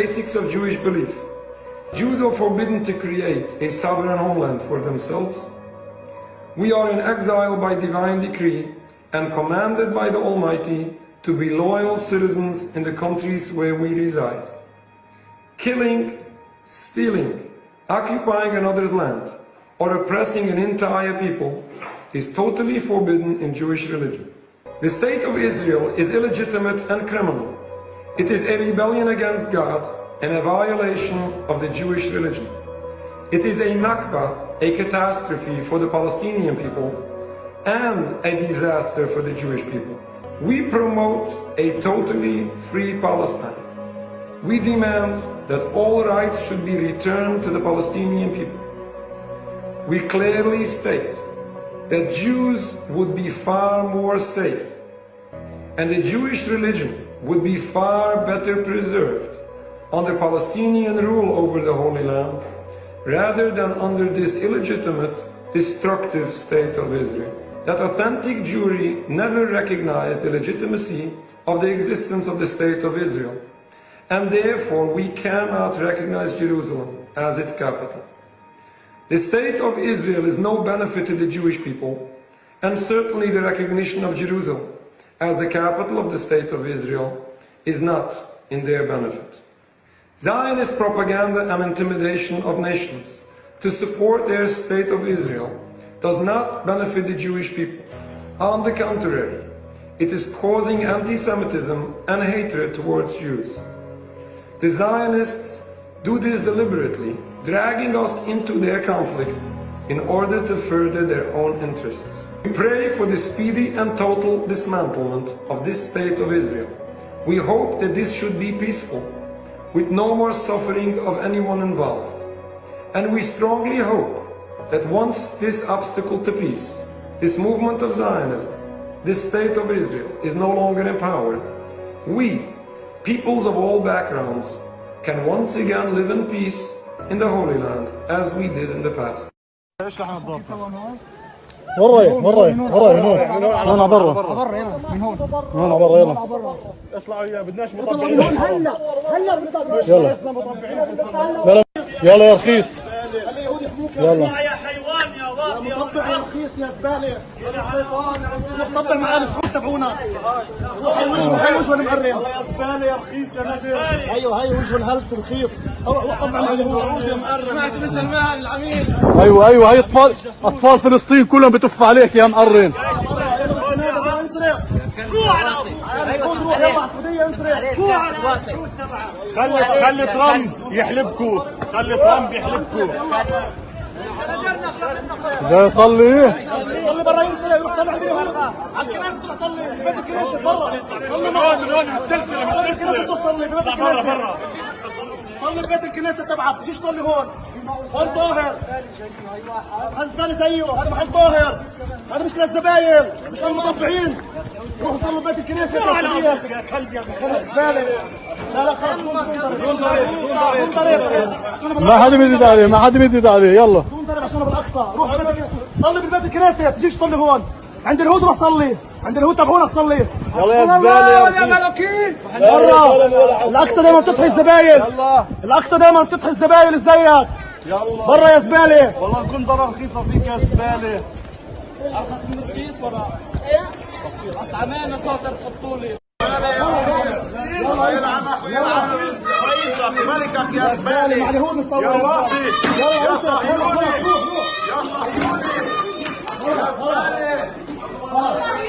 basics of Jewish belief. Jews are forbidden to create a sovereign homeland for themselves. We are in exile by divine decree and commanded by the Almighty to be loyal citizens in the countries where we reside. Killing, stealing, occupying another's land, or oppressing an entire people is totally forbidden in Jewish religion. The state of Israel is illegitimate and criminal. It is a rebellion against God and a violation of the Jewish religion. It is a Nakba, a catastrophe for the Palestinian people and a disaster for the Jewish people. We promote a totally free Palestine. We demand that all rights should be returned to the Palestinian people. We clearly state that Jews would be far more safe and the Jewish religion would be far better preserved under Palestinian rule over the Holy Land rather than under this illegitimate, destructive state of Israel. That authentic Jewry never recognized the legitimacy of the existence of the state of Israel, and therefore we cannot recognize Jerusalem as its capital. The state of Israel is no benefit to the Jewish people, and certainly the recognition of Jerusalem as the capital of the state of Israel is not in their benefit. Zionist propaganda and intimidation of nations to support their state of Israel does not benefit the Jewish people. On the contrary, it is causing anti-Semitism and hatred towards Jews. The Zionists do this deliberately, dragging us into their conflict in order to further their own interests. We pray for the speedy and total dismantlement of this state of Israel. We hope that this should be peaceful, with no more suffering of anyone involved. And we strongly hope that once this obstacle to peace, this movement of Zionism, this state of Israel is no longer empowered, we, peoples of all backgrounds, can once again live in peace in the Holy Land as we did in the past. وين رايح؟ وين رايح؟ وين رايح؟ من هون هون على برا برا يلا. من هون هون على برا يلا اطلعوا يا بدناش هون هلا. هلا بنطبق يلا. يلا يلا يا رخيص. يلا. مطبع رخيص يا زبالة. مطبع مع آل سويد تبعونا. هي وجهه المقرب يا زبالة يا رخيص يا نجم. أيوه هي وجهه الهلس رخيص طبع مع أيوه، وجهه مقرب سمعت مثل ما العميل. أيوه أيوه هي اطفال أطفال فلسطين كلهم بتف عليك يا مقرن. خلي خلي ترامب يحلبكم خلي ترامب يحلبكم ده يصلي إيه؟ يصلي بره ينزل يروح صلي عند اليهود على الكنيسه تروح صلي. بيت الكنيسه بره صلي معاه دلوقتي بالسلسله بالسلسله تروح صلي. بيت الكنيسه بره بره صلي ببيت الكنيسة تبعك تجيش صلي هون. هون طاهر؟ هذا زبالة زيه؟ هذا محل طاهر. هذا مش للزباين مش المطبعين. روحوا صلوا ببيت الكنيسة. يا كلب يا لا لا خلص دون عشان ما حدا بيزيد عليه ما حدا بيزيد عليه. يلا. دون ضرب عشان بالأقصى. روح. صلي ببيت الكنيسة. تجيش صلي هون. عند اليهود روح صلي عند الهوت ابونا تصلي. يلا يا زبالة يا ملاكين يلا الأقصى دايما بتضحي الزباين. الأقصى دايما بتطحي الزباين ازيك يلا. برا يا زبالة. والله نكون ضرر رخيصة فيك يا زبالة. أرخص من رخيص ولا؟ إيه؟ عمانه صادر حطوا لي يلعب رئيسك ملكك يا زباله يا واطي يا صهيوني يا صهيوني يا زباله واحد